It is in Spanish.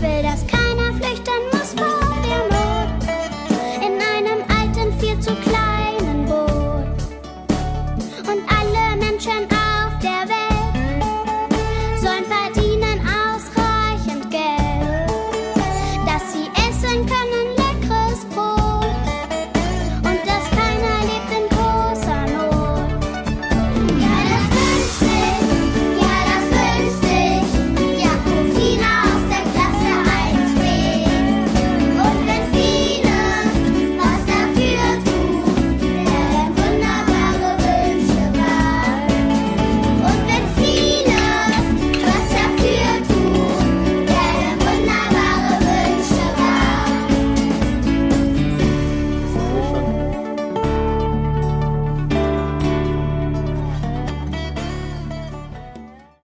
verás.